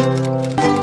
Música